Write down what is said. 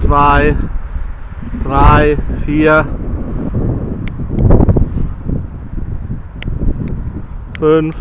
zwei, drei, vier, fünf,